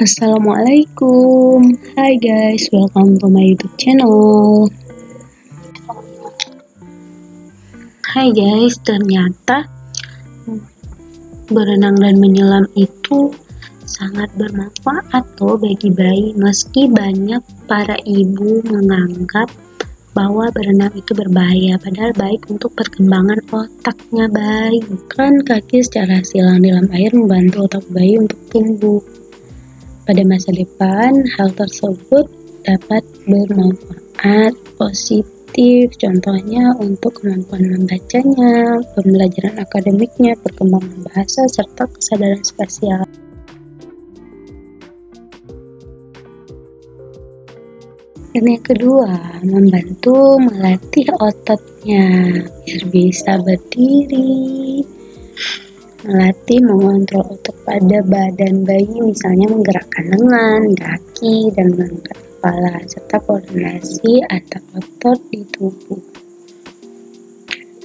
Assalamualaikum. Hai guys, welcome to my youtube channel. Hai guys, ternyata berenang dan menyelam itu sangat bermanfaat loh bagi bayi meski banyak para ibu menganggap bahwa berenang itu berbahaya padahal baik untuk perkembangan otaknya. Bayi kan kaki secara silang dalam air membantu otak bayi untuk tumbuh pada masa depan hal tersebut dapat bermanfaat positif contohnya untuk kemampuan membacanya pembelajaran akademiknya perkembangan bahasa serta kesadaran spasial Dan yang kedua, membantu melatih ototnya biar bisa berdiri. Melatih mengontrol otot pada badan bayi, misalnya menggerakkan lengan, kaki, dan mengangkat kepala, serta koordinasi antar otot di tubuh.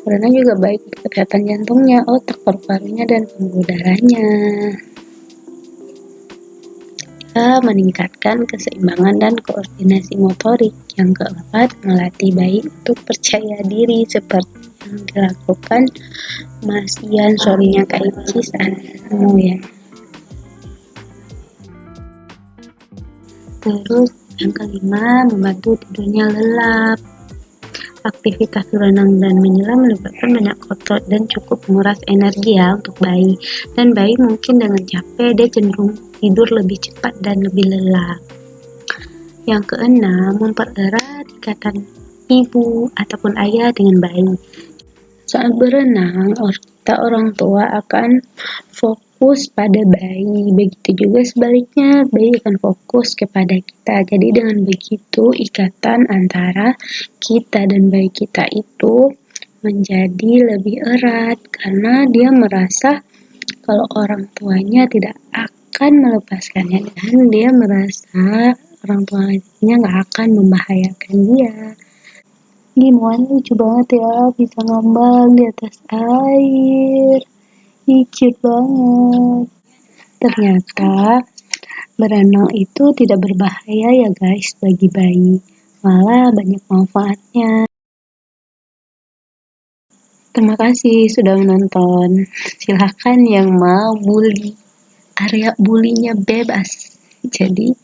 Karena juga baik kesehatan jantungnya, otak, paru-parunya, dan pembuluh darahnya meningkatkan keseimbangan dan koordinasi motorik. Yang keempat, melatih bayi untuk percaya diri seperti yang dilakukan Mas Ian suaminya Kak Anu ya. Terus yang kelima, membantu tidurnya lelap. Aktivitas berenang dan menyelam melibatkan banyak otot dan cukup menguras energi ya untuk bayi. Dan bayi mungkin dengan capek dia cenderung tidur lebih cepat dan lebih lelah. Yang keenam, mempererat ikatan ibu ataupun ayah dengan bayi. Saat berenang, kita orang tua akan fokus pada bayi. Begitu juga sebaliknya, bayi akan fokus kepada kita. Jadi dengan begitu, ikatan antara kita dan bayi kita itu menjadi lebih erat karena dia merasa kalau orang tuanya tidak akan melepaskannya dan dia merasa orang tuanya nggak akan membahayakan dia gimana? Lucu banget ya bisa ngambang di atas air. Icit banget. Ternyata berenang itu tidak berbahaya ya guys bagi bayi. Malah banyak manfaatnya. Terima kasih sudah menonton. Silahkan yang mau bully. Area bulinya bebas jadi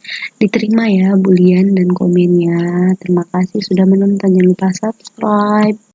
diterima ya bulian dan komennya. Terima kasih sudah menonton. Jangan lupa subscribe